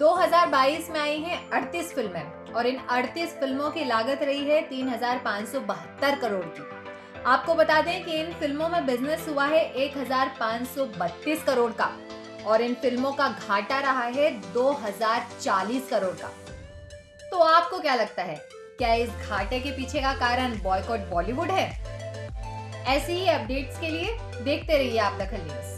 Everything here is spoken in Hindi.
2022 में आई हैं 38 फ़िल्में और इन 38 फ़िल्मों की लागत रही है तीन हज़ार पाँच सौ बहत्तर करोड़ की। आपको बता दें कि इन फ़िल्मों में बिज़नेस हुआ है 1532 करोड़ का और इन फ़िल्मों का घाटा रहा है 2040 करोड़ का। तो आपको क्या लगता है, क्या इस घाटे के पीछे का कारण बॉयकॉट बॉलीवुड है? ऐसी ही अपडेट्स के लिए देखते रहिए आप दखल न्यूज़।